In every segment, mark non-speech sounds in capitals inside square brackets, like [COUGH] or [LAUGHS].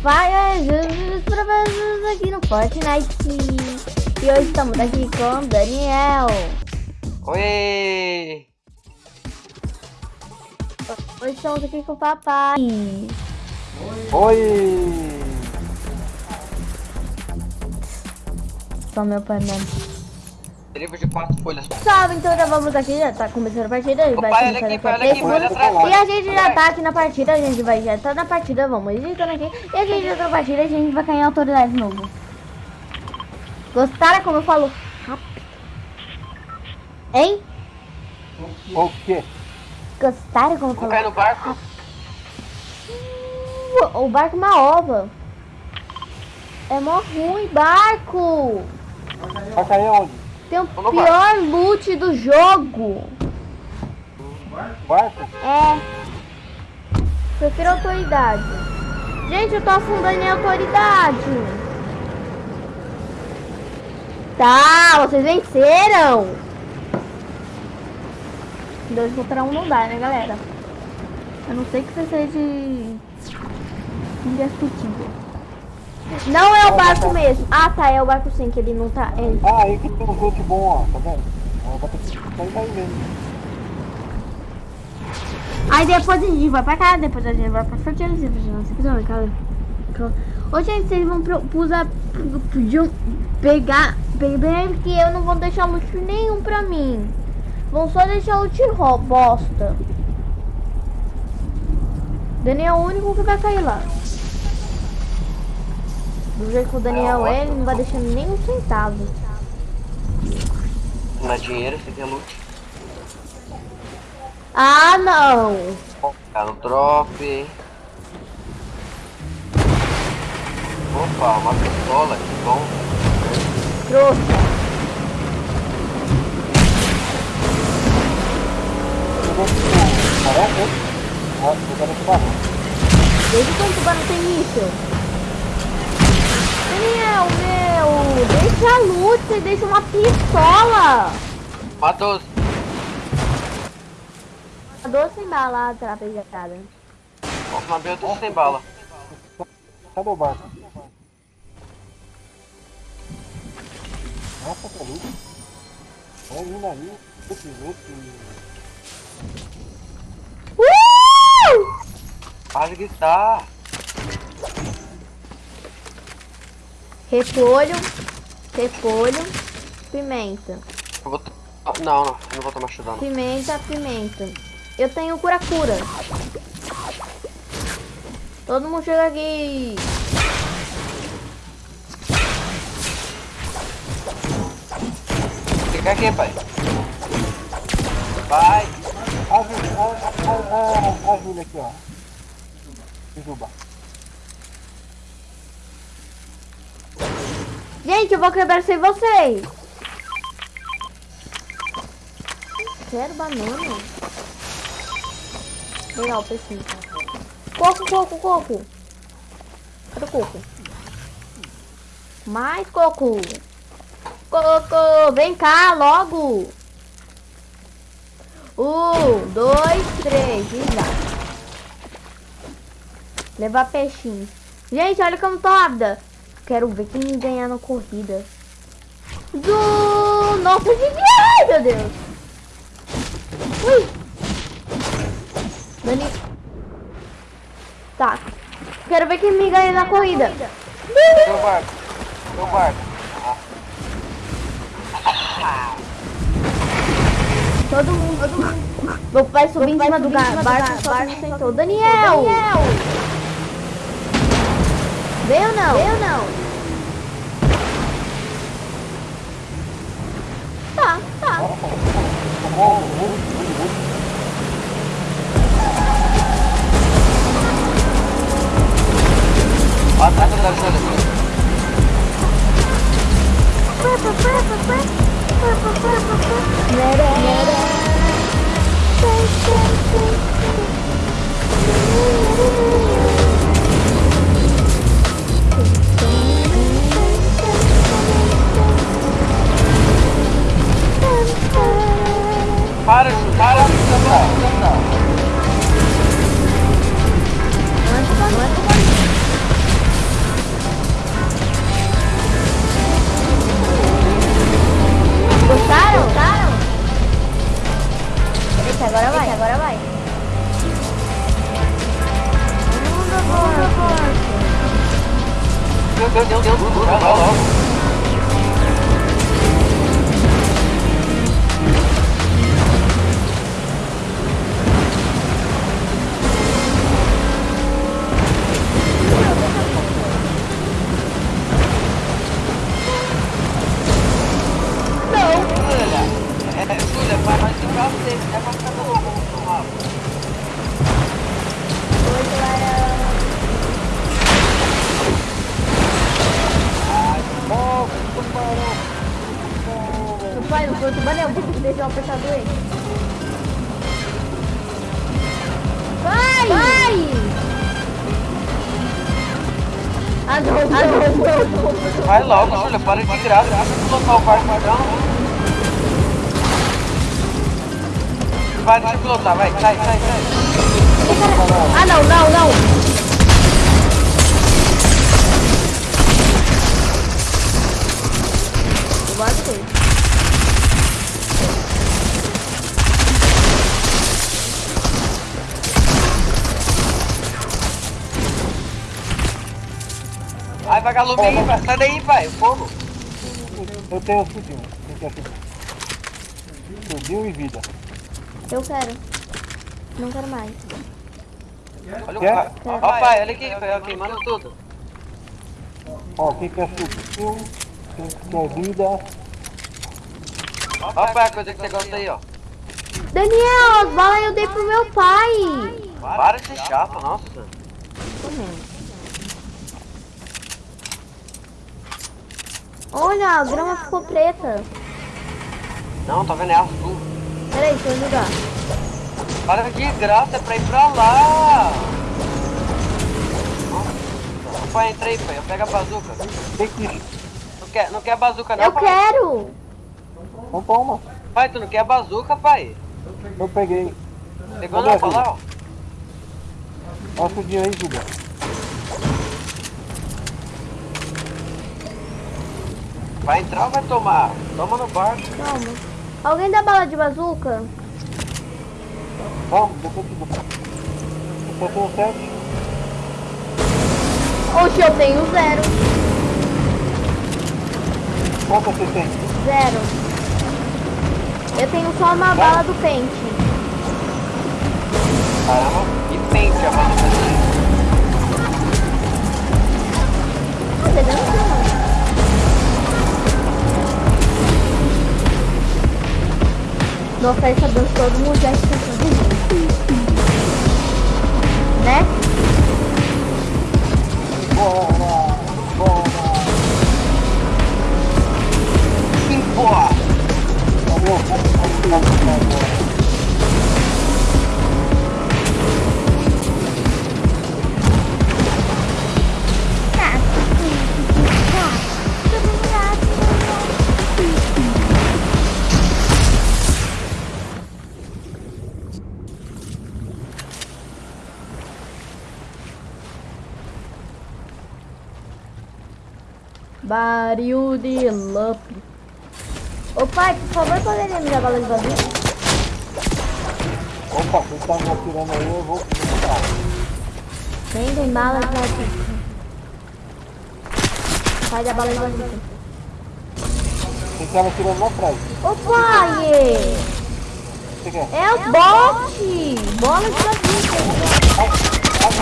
Fire Jesus pra vocês aqui no Fortnite. E hoje estamos aqui com o Daniel. Oi! Hoje estamos aqui com o papai. Oi! Só meu pai mesmo. Livro de quatro folhas. Salve, então já vamos aqui, já tá começando a partida. Vai Papai, olha começar aqui, a pai, aqui. E a gente já tá aqui na partida, a gente vai já tá na partida, vamos editando aqui. E a gente já tá na partida, a gente vai cair em autoridade de novo. Gostaram como eu falo? Rápido. Hein? O quê? Gostaram como eu falo? cair no barco? O barco é uma ova. É mó ruim, barco. Vai cair onde? Tem o no pior loot do jogo. Barco? É. Prefiro autoridade. Gente, eu tô afundando em autoridade. Tá, vocês venceram. Dois contra um não dá, né, galera? A não ser que você seja indestrutível. Não é o barco mesmo. Ah, tá, é o barco sim, que ele não tá... É... Ah, aí que tem um loot bom, ó, tá vendo? Ó, Vai ter que sair daí mesmo. Aí depois a gente vai pra cá, depois a gente vai pra fertilizar, cara. Ô, gente, vocês vão pro, usar, podiam pegar, pegar que eu não vou deixar loot nenhum pra mim. Vão só deixar loot ro- bosta. Daniel é o único que vai cair lá. Do jeito que o Daniel é, ele não vai deixar nem um centavo. Não é dinheiro, você tem loot. Ah, não! Tá no drop. Opa, uma pistola, que bom. Trouxa. Quando o tubarão tem míssil? Daniel, meu, deixa a luz, você deixa uma pistola. Matou. A doce bala. Ó, uma B eu tô sem bala. O barco? Nossa, que lindo. Olha lindo ali. Esse esse... Uh! Para de gritar. Repolho, repolho, pimenta. Vou... Ah, Não, não, não vou tomar chudão. Pimenta, pimenta. Eu tenho cura-cura. Todo mundo chega aqui. Fica aqui, pai. Vai. A Júlia, a, a, a, a, a Júlia aqui, ó. Juba. Gente, eu vou quebrar sem vocês. Quero banana. Legal, precisa. Coco, coco, coco. Cadê o coco? Mais coco. Coco, vem cá logo. Um, dois, três, e. Levar peixinho. Gente, olha como tô rápida. Quero ver quem ganhar na corrida. Do... Nossa, de Ai, meu Deus. Ui. Dani... Tá. Quero ver quem me ganha na corrida. Meu barco. Meu barco. Todo mundo, todo mundo. Meu pai subiu em cima do barco, que não sentou. Daniel! Veio ou não? Veio ou não? Tá, tá. Atrás da Júlia. para chutar é a missão. Gostaram? Gostaram? Eita, agora vai, agora vai. Vamos agora, agora. Meu Deus, Deus, Deus, Deus, Deus, Deus. Vai mais. Meu pai, não o tubarão, eu o apertador. Vai! Vai! Ah, não, não. Vai logo, Júlia, para de graça, deixa eu pilotar o barco, não. Vai, deixa eu pilotar, vai, sai, sai, sai. Ah, não, não, não. Eu gostei. Ai, vagalume aí, vai, sai daí, pai, fogo. Eu tenho subiu. Quem quer subir? Subiu e vida. Eu quero. Não quero mais. Olha o pai. Ó, pai, olha aqui, eu queimando tudo. Ó, quem quer subiu, quem quer vida. Ó, pai, a coisa que você gosta aí, ó. Daniel, as balas eu dei pro meu pai. Para de ser chato, nossa. Olha, a grama ficou preta. Não, tá vendo? É azul. Peraí, deixa eu ligar. Para de graça, é pra ir pra lá. Pai, entra aí, pai, eu pego a bazuca. Tem que. Não quer, não quer bazuca não, Eu pai? quero. Não toma. Pai, tu não quer bazuca, pai? Eu peguei. Pegou não, a lá, ó. Mostra o dia aí, Julia. Vai entrar ou vai tomar? Toma no barco. Calma. Alguém dá bala de bazuca? Vamos, dou. Eu tenho sete. Oxe, eu tenho zero. Quanto você tem? Zero. Eu tenho só uma bala do pente. Caramba, que pente a bazuca dele. Ah, Nossa, essa dança todo mundo já está fazendo. Né? Bora! Bora! Sim, boa. Valeu, vamos vamos ficar Baril de Lup. Ô pai, por favor, poderia me dar bala de bazuca? Opa, quem tá me atirando aí, eu vou pegar. Tem, tem bala de bazuca. Pai, dá bala de bazuca. Quem tá me atirando lá atrás. Ô pai! É o bot! Bola de bazuca. Ai, ai,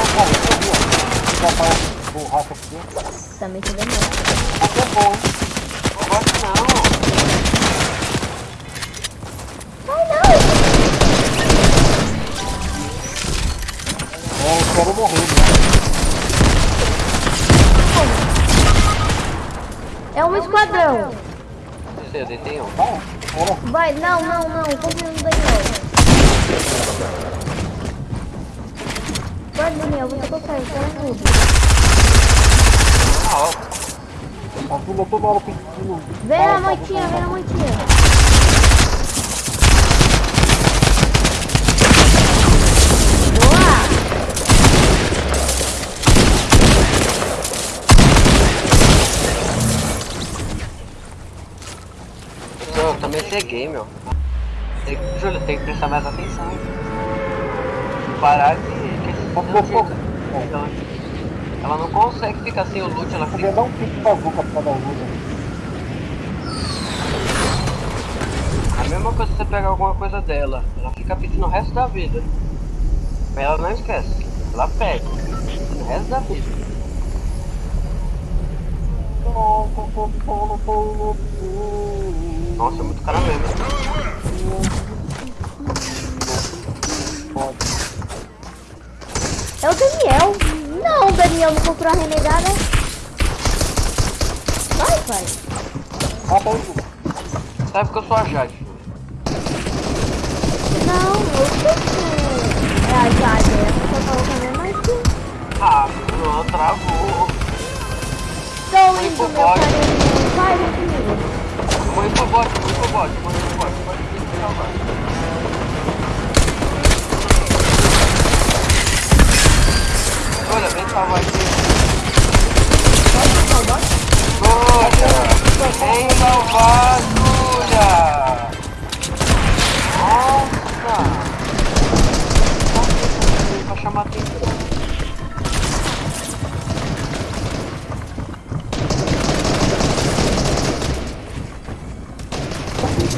tá borracha é bom? Não gosto não. Ai, não! É, eu quero morrer, né? É um esquadrão. Eu deitei um. Vai. Vai, não, não, não. Confia no Daniel. Vai, Daniel, você consegue. Quero tudo. Na hora. A Júlia toda hora pedindo. Vem na moitinha, vem na moitinha. Boa! Eu, eu também ceguei, meu. Tem, Júlio, tem que prestar mais atenção. Parar de... Pô, pô, pô. Então, Ela não consegue ficar sem o loot, ela Podia fica. dar um pique bazuca pra cada luta. A mesma coisa se você pegar alguma coisa dela. Ela fica pedindo o resto da vida. Mas ela não esquece. Ela pede. O resto da vida. Nossa, é muito cara mesmo. É o Daniel. Não, o Daniel não comprou a renegada. Vai, pai. Aí, Dudu. Sabe que eu sou a Jade. Não, eu sei que é a Jade. Essa pessoa falou também, mas sim. Ah, não, travou. Estou indo, meu carinho. Vai, vem comigo. Eu morri pro bot, eu morri pro bot, eu morri pro bot. Pode vir me salvar. Olha, vem salvar aqui. Pode salvar? Olha, vem salvar, Júlia. Nossa. Pra chamar atenção.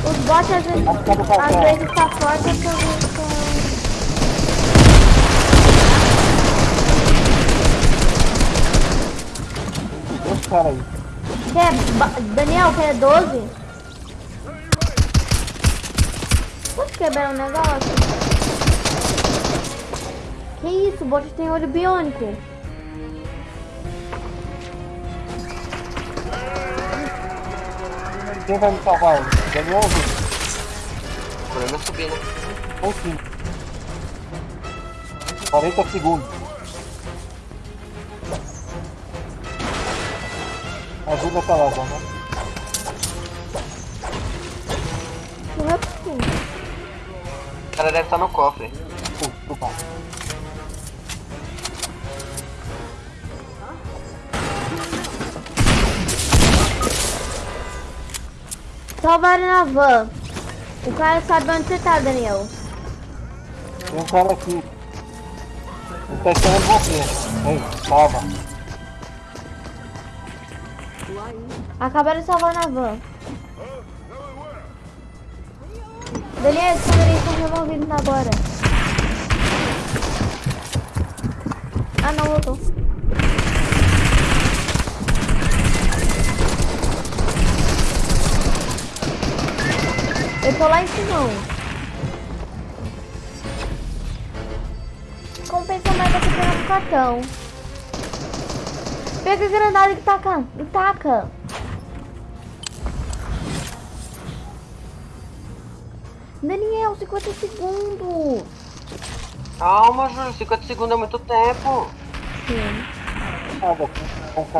Os bots às vezes, às vezes tá forte, às vezes caras aí. Quer, Daniel, quer 12? Posso quebrar um negócio? Que isso, o bot tem olho biônico. Quem vai me salvar? Daniel ou Dudu? O problema é subir, né? Ou sim. 40 segundos. Ajuda tá lá, vamos. O cara deve estar no cofre. Desculpa. Salvaram na van. O cara sabe onde você tá, Daniel. Tem um cara aqui. Ele tá esperando você. Ei, salva. Acabaram de salvar na van. Daniel, os caras estão removidos agora. Ah, não, voltou. Eu tô lá em cima. Compensa mais você pegar no cartão. Pega a granada e taca. E taca. Daniel, 50 segundos. Calma, Júlio, 50 segundos é muito tempo. Sim.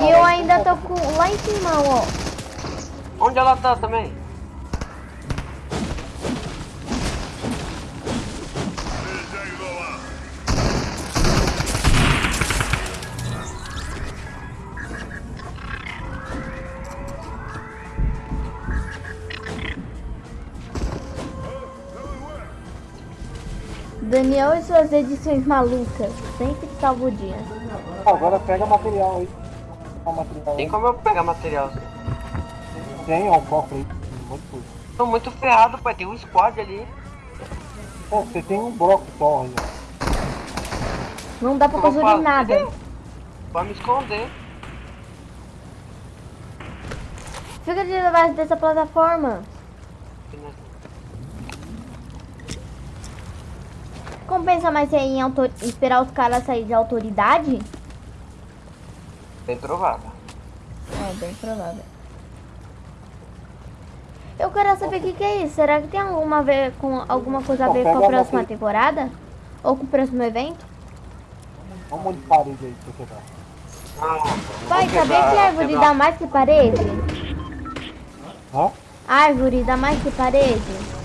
E eu ainda tô com lá em cima, ó. Onde ela tá também? Daniel e suas edições malucas. Sempre salva o dia. Agora pega material aí. Material Tem aí. como eu pegar material? Tem, ó, o cofre aí. Um coisa. Tô muito ferrado, pai. Tem um squad ali. Pô, você tem um bloco só ó. Não dá pra fazer. nada. Pra me esconder. Fica de debaixo dessa plataforma. Compensa mais em autor... esperar os caras sair de autoridade? Bem provável. É, bem provável. Eu quero saber o que, que é isso. Será que tem alguma, ver com, alguma coisa a ver com a próxima temporada? Ou com o próximo evento? Olha um monte de parede aí pra você quebrar. Pai, sabia que árvore dá mais que parede? Hã? Árvore dá mais que parede?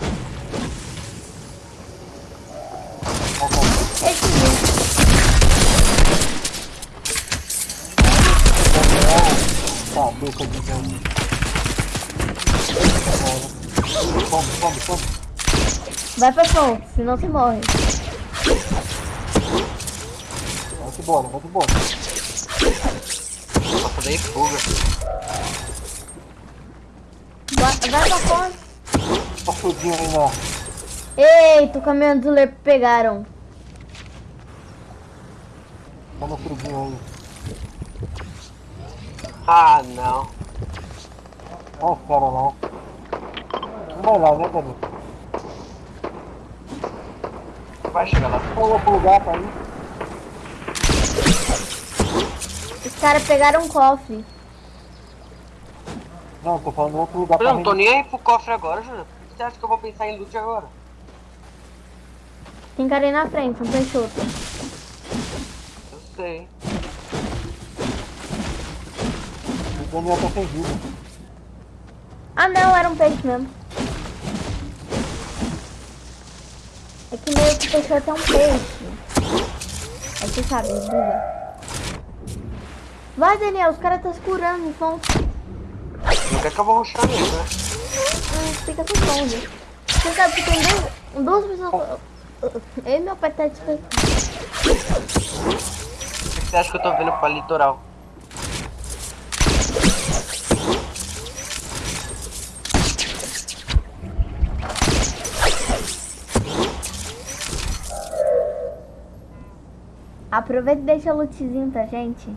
Come, come. Vai pra senão você morre. Vai embora, vai embora. dei fuga. Vai, vai pra fora. Tá fudindo aí na. Eita, o caminhão do Ler pegaram. No frudinho aí. Ah, não. Olha os caras lá. Vai lá, né, Dani? Vai chegar lá. Vamos outro lugar pra ir. Os caras pegaram um cofre. Não, tô falando outro lugar Eu pra não tô nem aí pro cofre agora, Júnior. Você acha que eu vou pensar em loot agora? Tem cara aí na frente, um peixoto. Eu sei. O Daniel tá sem vida. Ah não, era um peixe mesmo. É que meio que o peixoto é um peixe. Aí você sabe, buga. Vai, Daniel, os caras estão se curando, então Não quer que eu vou rushar mesmo, né? hum, fica com fome. Você sabe que tem dois, duas pessoas... Eu e meu pai tá tipo... O que você acha que eu tô vendo pra litoral? Aproveita e deixa o lootzinho pra gente.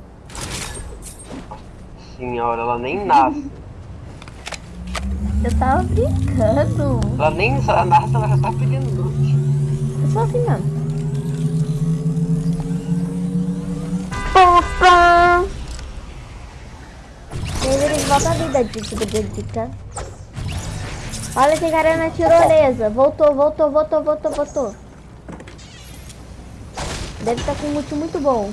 Senhora, ela nem nasce. [LAUGHS] Eu tava brincando. Ela nem ela nasce, ela já tá pedindo loot. Eu sou assim mesmo. Opa! Eles voltam a vida, dica, dica. Olha esse cara na tirolesa. Voltou, voltou, voltou, voltou, voltou. Deve estar com um loot muito bom.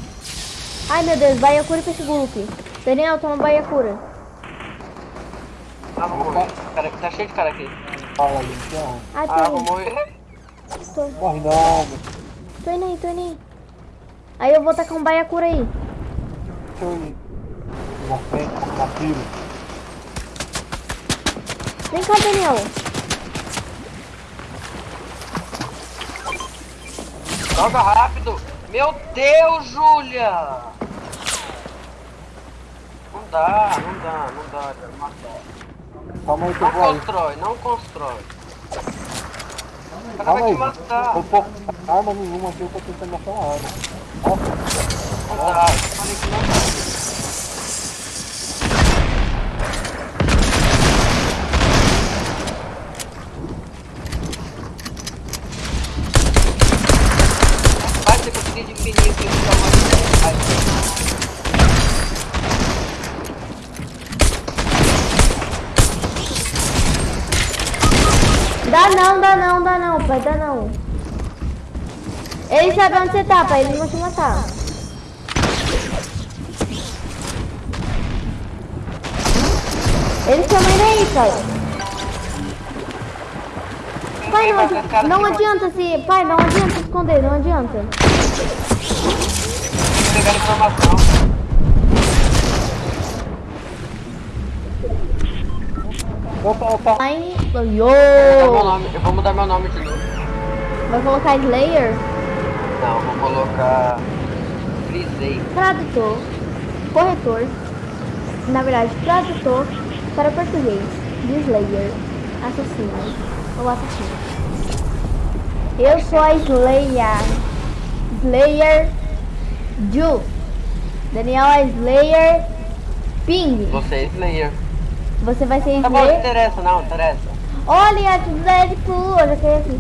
Ai meu Deus, Baiacura com esse grupo. Daniel, toma Baiacura. Ah, vou morrer. Cara, tá cheio de cara aqui. Fala aí, então. Ai, Ah, tô vou indo, morrer. tô, Morre não, tô indo aí, tô indo aí. Aí eu vou tacar um Baiacura aí. Eu ir na frente, na tiro. Vem cá, Daniel. Joga rápido. Meu Deus, Júlia. Não dá, não dá, não dá. quero matar. Calma aí que eu Não vou aí. constrói, não constrói. O cara vai te matar. Eu tô arma nenhuma aqui, eu tô tentando achar uma arma. Não que não dá. Vai ter conseguir de fininho que eu vou Vai. Dá não, dá não, dá não, pai, dá não. Eles sabem onde você tá, pai, eles vão te matar. Eles estão indo aí, pai. Pai, não, adi- não adianta se... Pai, não adianta se esconder, não adianta. Pegar informação. opa, opa. Yo! nome, eu vou mudar meu nome de novo. Vai colocar Slayer? Não, vou colocar. Frisei. Tradutor, corretor, na verdade, tradutor para português, de Slayer, assassino ou assassino. Eu sou a Slayer, Slayer Ju, Daniel é Slayer Ping, Você é Slayer. você vai ser Tá bom, não Slayer. interessa, não, interessa. Olha, a do Deadpool, eu já queria aqui.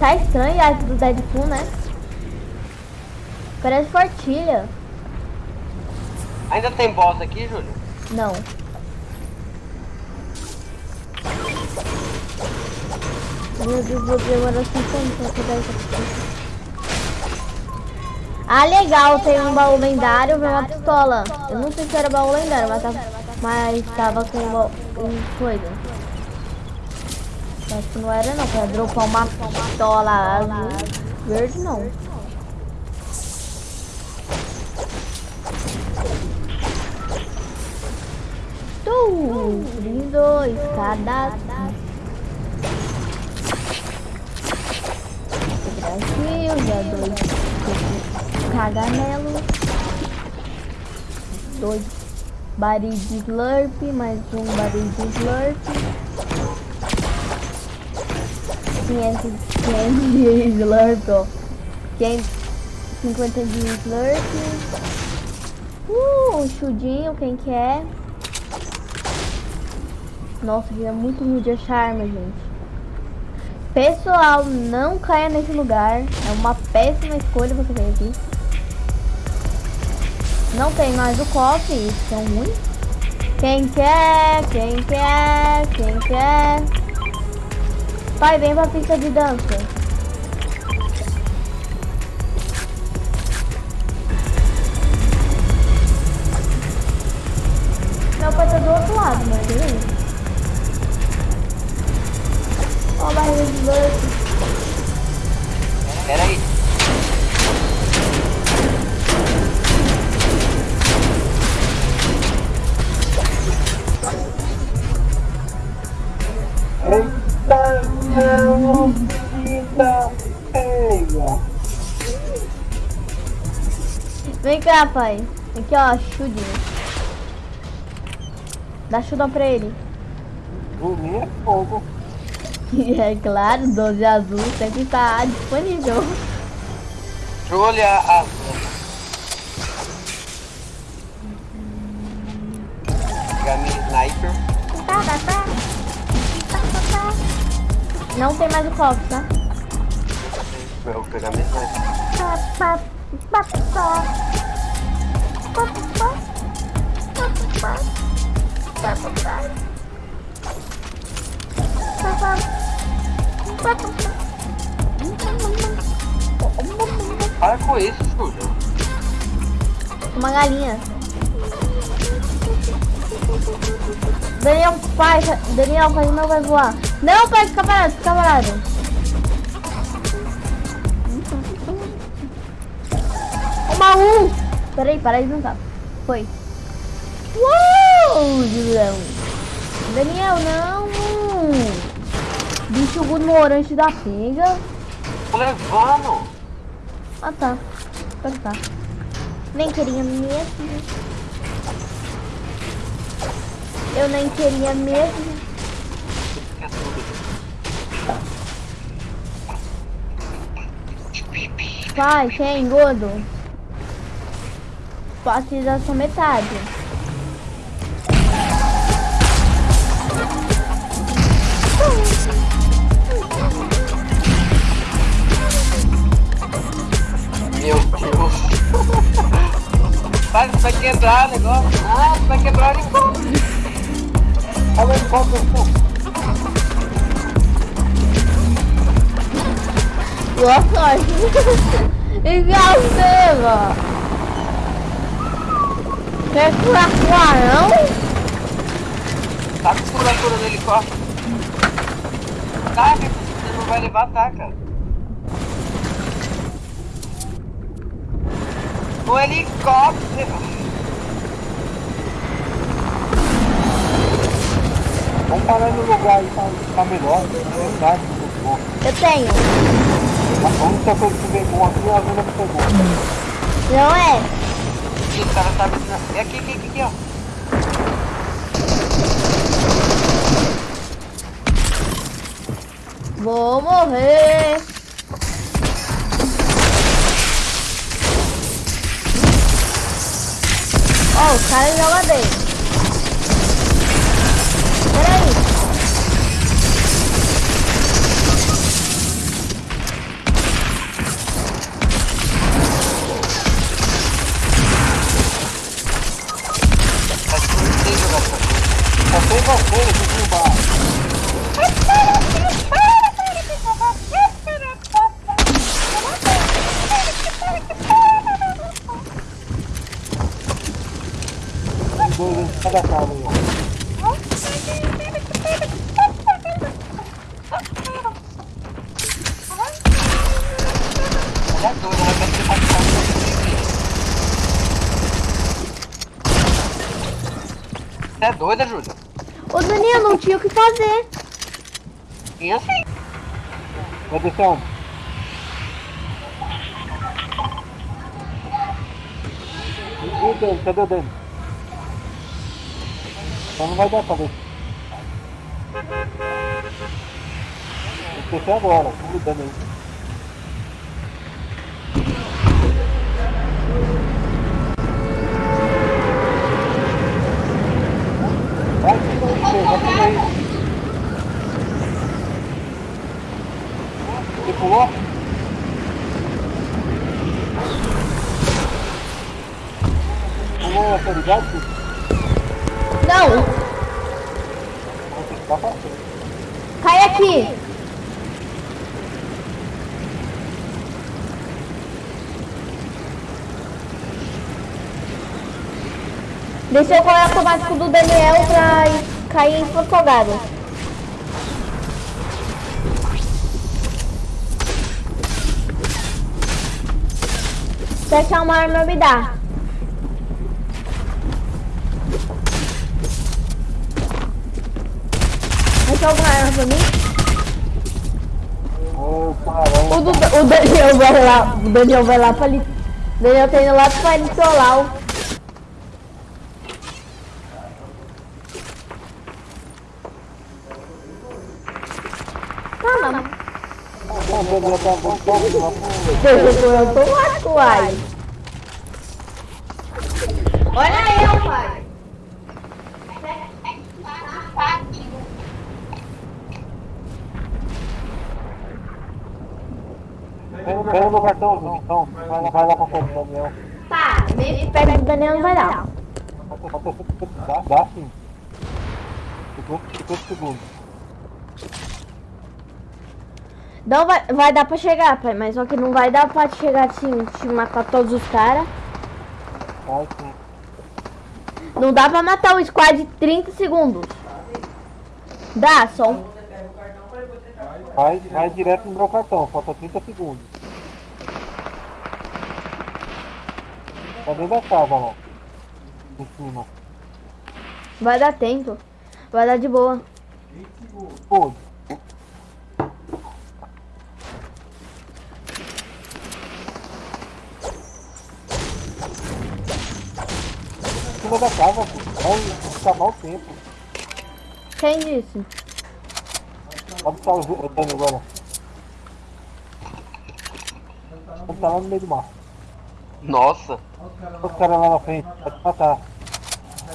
Tá estranho a arte do Deadpool, né? Parece fortilha. Ainda tem boss aqui, Júlio? Não. Meu Deus, vou demorar 5 anos pra pegar aqui. Ah, legal, tem um baú lendário, vem uma pistola. Eu não sei se era baú lendário, mas, tava, mas tava com uma um coisa. Acho que não era não, pra dropar uma pistola azul. Verde não. Tu, lindo, escada. Brasil, já dois caganelo. dois barris de slurp, mais um barril de slurp. 500, 500 de slurp, ó. 550 de slurp. Uh, um chudinho, quem quer? Nossa, que é muito ruim de achar arma, gente. Pessoal, não caia nesse lugar. É uma péssima escolha você cair aqui. Não tem mais o cofre, isso é ruim. Quem quer? Quem quer? Quem quer? Pai, vem pra pista de dança. Meu pai tá do outro lado, mas beleza. Ó, a barriga de Slurp. Pera aí. Vem cá, pai. Aqui, ó, chudinho. Dá chudão pra ele. Dormir é fogo. É claro, 12 azul sempre tá disponível. Deixa eu Não tem mais o copo, tá? Eu vou pegar minha sniper. Para com isso, Júlio. Uma galinha. Daniel, pai, Daniel, pai, não vai voar. Não, pai, fica parado, fica parado. Uma um. Peraí, peraí, não tá. Foi. Uou, Julião. Daniel, não. Bicho ignorante da pega. Levando. Ah, tá. Então tá. Nem queria mesmo. Eu nem queria mesmo. Pai, quem, gordo? Posso dar só metade. Meu Deus. Vai, vai quebrar o negócio. Ah, vai quebrar o negócio. Olha o helicóptero, Boa sorte. Seba. Quer curar não? Tá com furatura no helicóptero. Taca, você não vai levar, taca. O helicóptero. Vamos parar no lugar aí pra ficar melhor. É verdade, muito bom. Eu tenho. A única coisa que bom aqui é a zona que pegou. Não é? Ih, o cara tá me... É aqui, aqui, aqui, aqui, ó. Vou morrer. Ó, o cara joga bem. Você aqui embaixo. Tem dois em cada casa fazer. Eu sei. Assim. Produção. E o dano? Cadê o dano? Então Só não vai dar pra ver. Esqueci agora. Tudo dano aí. Você pulou? Pulou a autoridade? Não, cai aqui. Deixa eu correr automático do Daniel pra cair em afogado. Se achar uma arma, me dá. Achou alguma arma pra mim? O, o Daniel vai lá, o Daniel vai lá pra ali. Daniel tá indo lá pra ele trollar não. Eu automático, uai. Olha eu, pai. Pega, pega meu cartão, então. Vai lá, vai lá pra frente, Daniel. Tá, mesmo perto do Daniel não vai dar. Dá, dá sim. 50, 50 segundos. Não vai, vai dar pra chegar, pai, mas só que não vai dar pra chegar assim, te matar todos os caras. Sim. Não dá pra matar o squad em 30 segundos. Dá, só um. Vai, vai direto no meu cartão, falta 30 segundos. Tá dentro da casa lá. Em cima. Vai dar tempo. Vai dar de boa. Pô. Cima da casa, pô. vai acabar o tempo. Quem disse? Onde tá o o Dani agora? Ele tá lá no meio do mar. Nossa. Os caras lá na frente, vai te matar.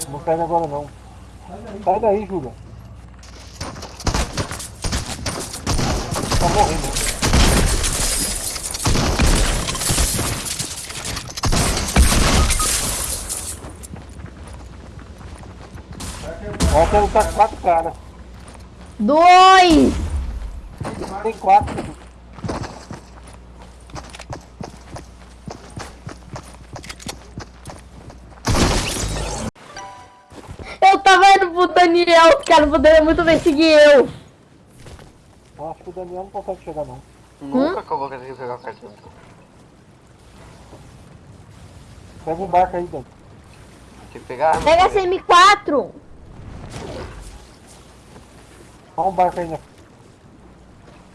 Não pega agora não. Sai daí, Júlia. Tá morrendo. Ó, quero lutar com quatro caras. Dois! Tem quatro. Eu tava indo pro Daniel, os caras poderiam muito bem seguir eu. Eu acho que o Daniel não consegue chegar não. Nunca que eu vou conseguir pegar o cartão. Pega um barco aí, Dani. Tem que pegar. Pega essa primeiro. M4. Olha um barco aí?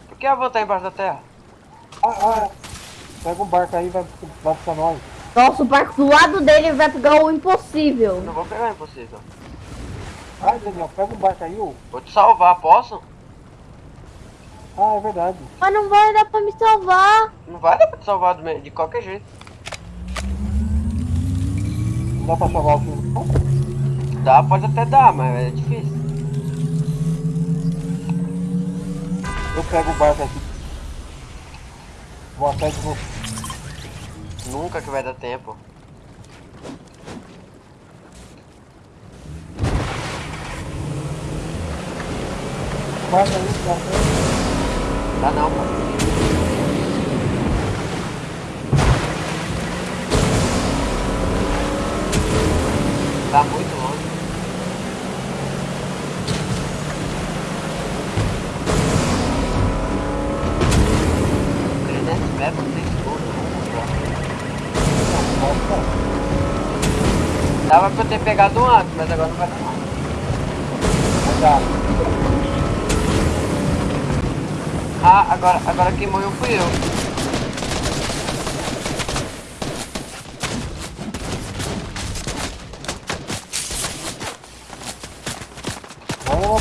Por que eu vou estar embaixo da terra? Ah, ah. Pega um barco aí e vai, vai buscar nós. Nossa, o barco do lado dele vai pegar o impossível. Não vou pegar, é impossível. Ai, Daniel, pega um barco aí, ô. Vou te salvar, posso? Ah, é verdade. Mas não vai dar pra me salvar. Não vai dar pra te salvar do meio- de qualquer jeito. Não dá pra salvar o filme. não? Dá, pode até dar, mas é difícil. Eu pego o barco aqui. Vou atrás de você. Nunca que vai dar tempo. Barco aí, aí. Dá não, pô. Tá muito longe. Trezentos metros tem tudo. Dava pra eu ter pegado antes, mas agora não vai dar mais. Ah, agora, agora quem morreu fui eu.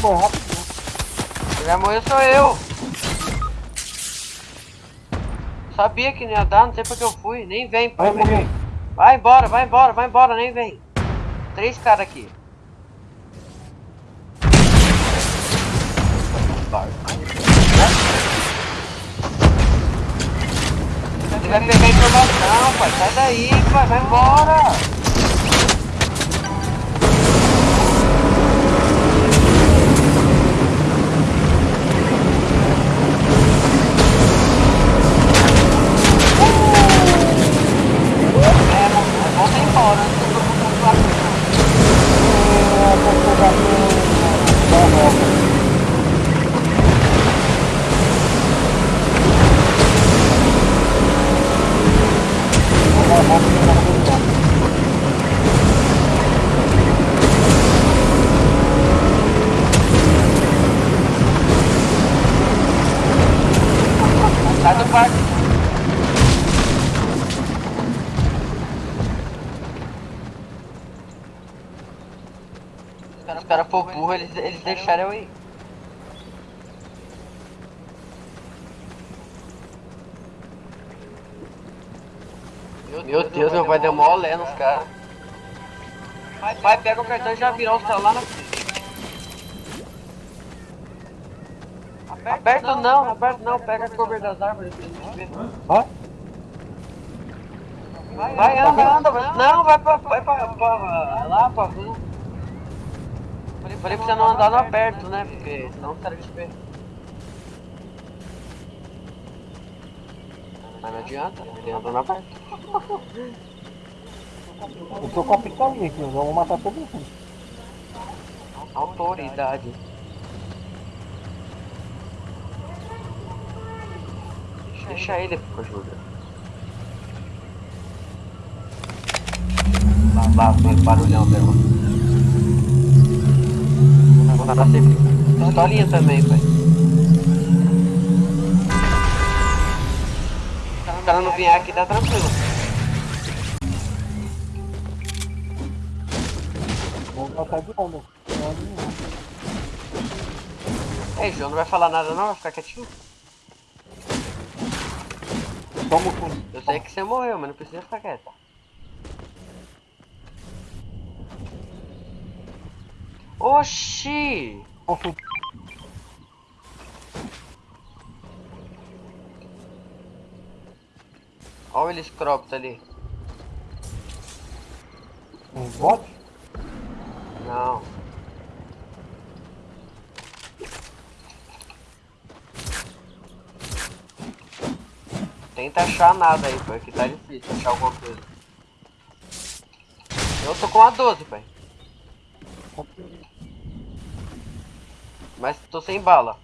morrer rapidinho. Quem vai morrer sou eu. Sabia que não ia dar, não sei porque eu fui. Nem vem, pai. Vai. Vai embora, vai embora, vai embora, nem vem. Três caras aqui. Ele vai pegar informação, pai. Sai daí, pai. Vai embora. É, vamos- vamos embora. antes que eu vou pra frente. É, vou pegar no... na volta. Vou dar a volta e vou voltar. Sai do parque. Se os caras for burro, eles, eles deixaram eu ir. Meu Deus, meu pai deu mó olé nos caras. Vai, pega o cartão e já virou o celular na frente. Aperta não, aperta não, pega a cover das árvores pra gente ver. Hã? Vai, anda, anda, vai- não, vai pra, vai pra, pra lá, pra rua. Falei, falei pra você não andar no aberto, né, porque senão os caras te pegam. Mas não adianta, ele anda no aberto. [LAUGHS] Eu tô com a pistolinha aqui, eu vou matar todo mundo. Autoridade. Deixa ele com ajuda. Lá, lá, vem barulhão dela. Vou dar sempre. Pistolinha também, pai. Se cara não vier aqui, tá tranquilo. Matar de onda. Ei, João, não vai falar nada não? Vai ficar quietinho? O fundo. Eu sei que você morreu, mas não precisa ficar quieto. Oxi! Toma o fundo. Olha o helicóptero ali. Um bot? Não. Tenta achar nada aí, pai, que tá difícil achar alguma coisa. Eu tô com a 12, pai. Mas tô sem bala.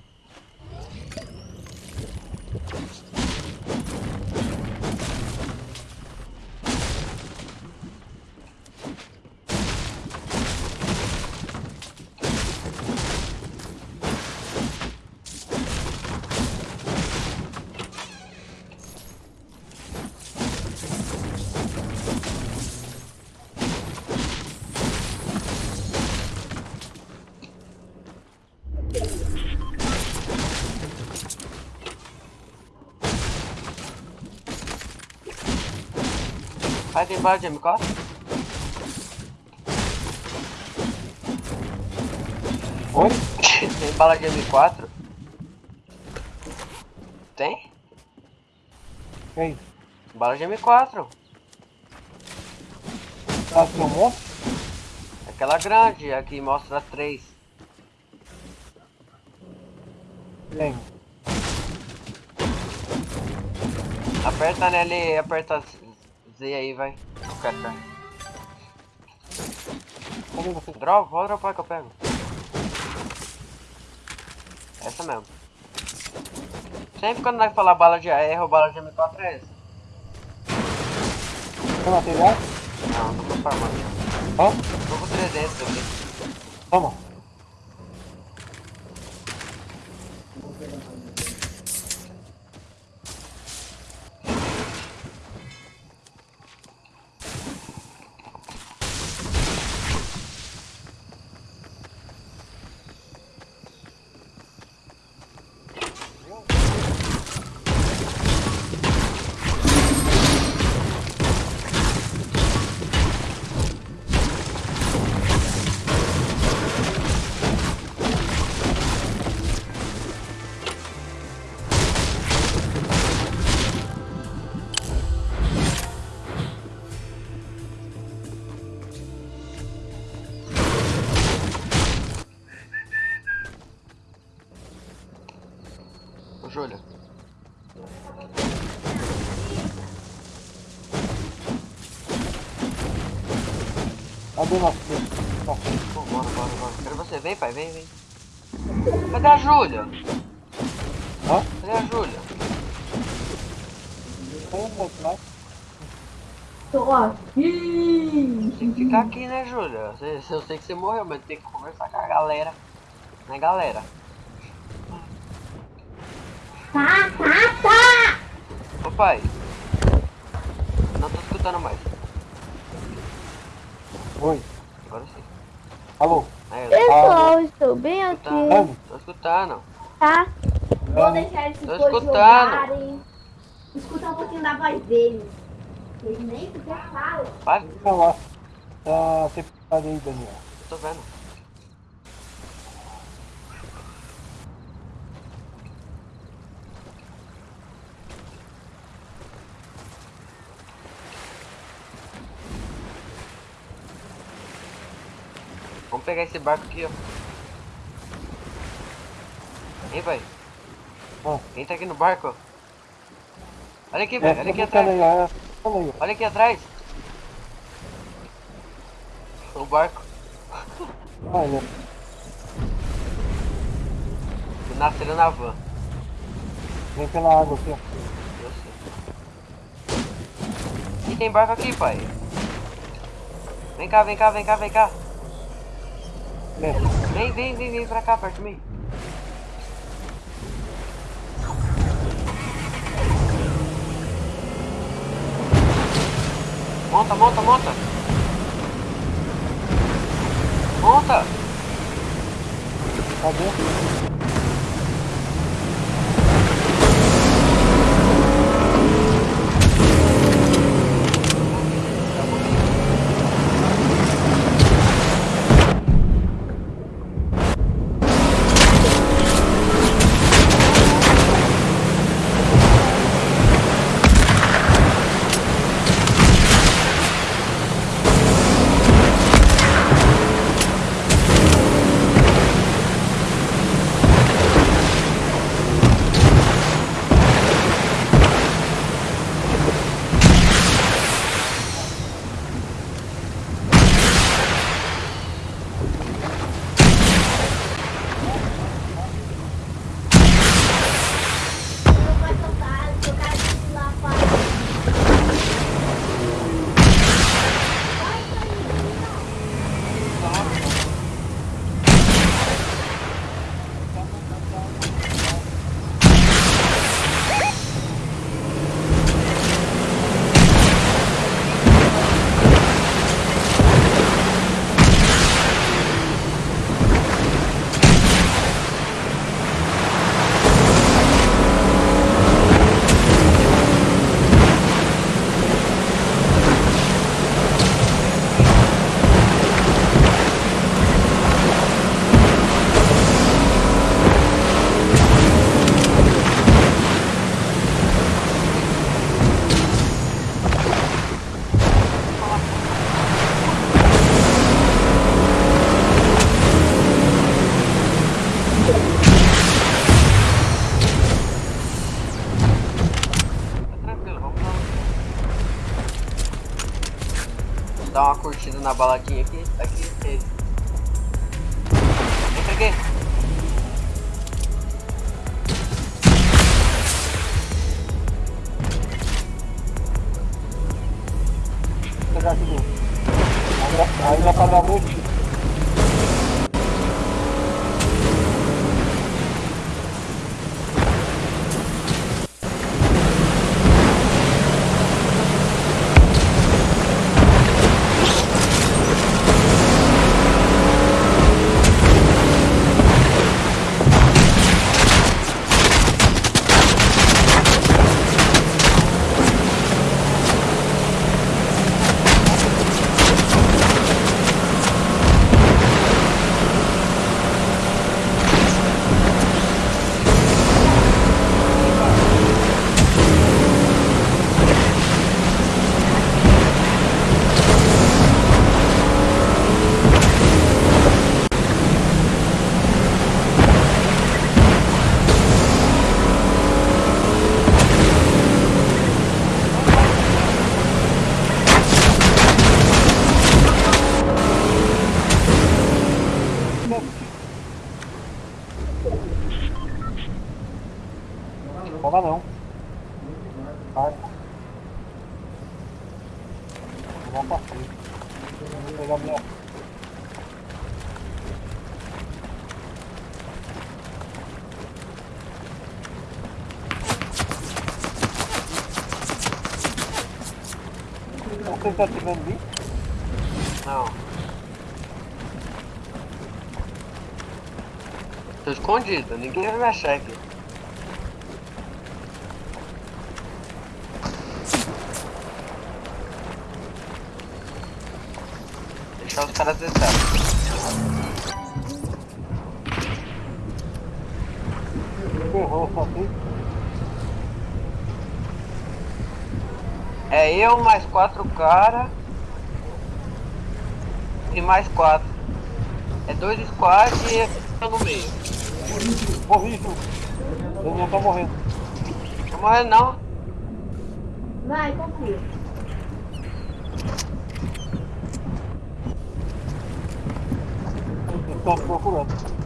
Vai, tem bala de M4? Oi? tem bala de M4? Tem? Quem? Bala de M4. Tá um monte? Aquela grande, aqui mostra 3. Tem. Aperta nele, aperta Z aí, vai. O cartão. Cadê você? Dropa, pode dropar que eu pego. Essa mesmo. Sempre quando nós falar bala de AR ou bala de M4 é essa. Tem material? Não, não tô farmando. Hã? Tô com 300 aqui. Toma. Bora, bora, bora. Quero você. Vem, pai, vem, vem. Cadê a Júlia? Hã? Cadê a Júlia? Tô aqui. Tem que ficar aqui, né, Júlia? Eu sei que você morreu, mas tem que conversar com a galera. Né, galera? Tá, tá, tá. Ô, pai. Não tô escutando mais. Oi. Agora sim. Alô? Aí, Pessoal, estou bem aqui. escutando. Dani? Tô escutando. Tá? Vou deixar esses Tô dois escutando. jogarem. Escutar um pouquinho da voz deles. Eles nem sequer falam. Vai, Fica lá. Tá separado aí, Daniel. tô vendo. Vamos pegar esse barco aqui, ó. Hein, pai? Ó. Quem tá aqui no barco? Olha aqui, É, pai. fica Olha aqui atrás. aí. Olha aí, aqui atrás. O barco. Olha. Nasceram na van. Vem pela água aqui, ó. Eu sei. E tem barco aqui, pai. Vem cá, vem cá, vem cá, vem cá. Vem, vem, vem, vem pra cá, perto de mim. Monta, monta, monta. Monta. Cadê? Não na baladinha aqui. Aqui, aqui. Entra aqui. Vou pegar aqui dentro. Ainda, ainda pra Você tá atirando em mim? Não. Tô escondido, ninguém vai me achar aqui. Deixar os caras descerem. Ferrou, só tem. É eu mais quatro cara e mais quatro. É dois squad e eu no meio. Morri, Ju. Daniel tá morrendo. Não tô morrendo não. Vai, confia. Eles estão procurando.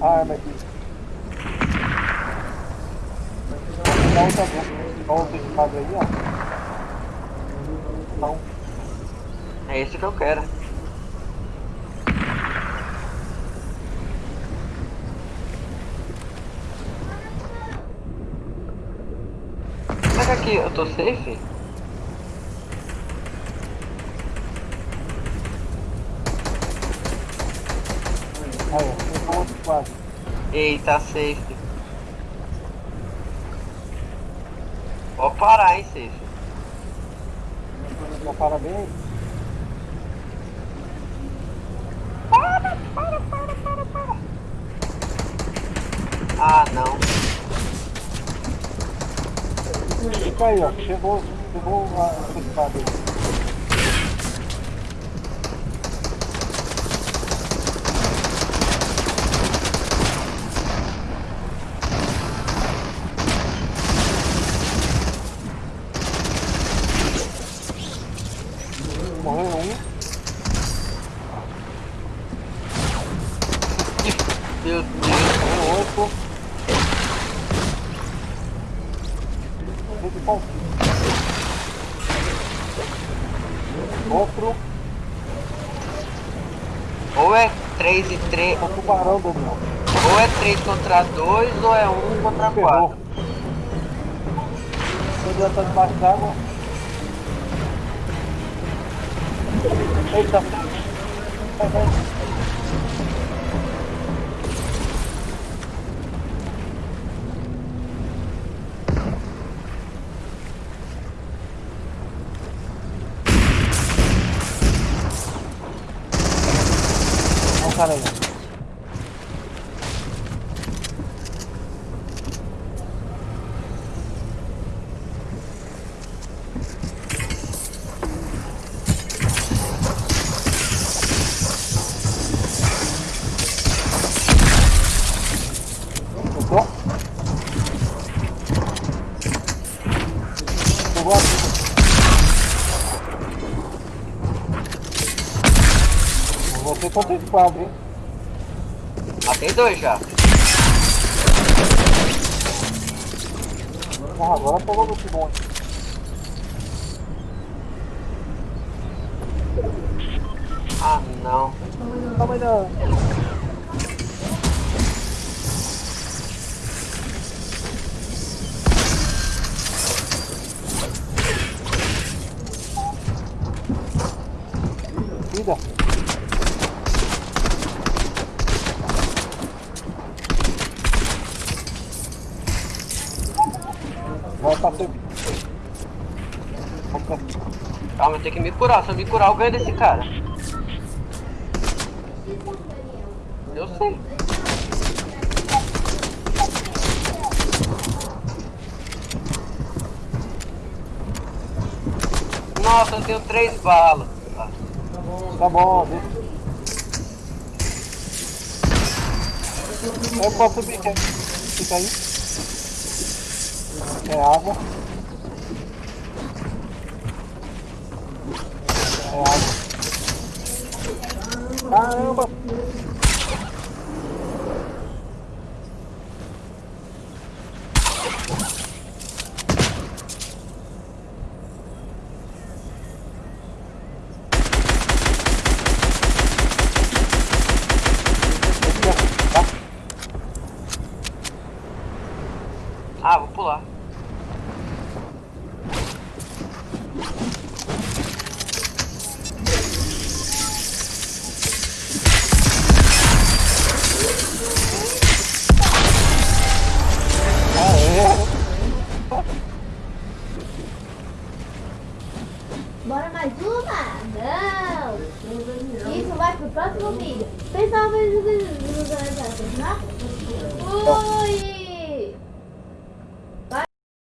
A arma aqui. Dá outra boca. Dá outra espada aí, ó. Não. É esse que eu quero. Será que aqui eu tô safe? Aí, ó. Tem uma outra espada. Eita, safe. Pode parar, hein, safe. Já parabéns. Ah, não. Aí, ó. Chegou, chegou a essa espada aí. Morreu um. Meu Deus. Morreu outro. Muito bom. Outro. Ou é 3 e 3. É um tubarão, Daniel. Ou é 3 contra 2 ou é 1 contra Ferrou. 4. Daniel tá debaixo d'água. Eita. Vai, vai. Quadro, hein? Matei dois já. Ah, agora pegou no timão. Calma, eu tenho que me curar. Se eu me curar, eu ganho desse cara. Eu sei. Nossa, eu tenho três balas. Tá bom, deixa. Eu posso subir, quer? Fica aí. É água. Caramba!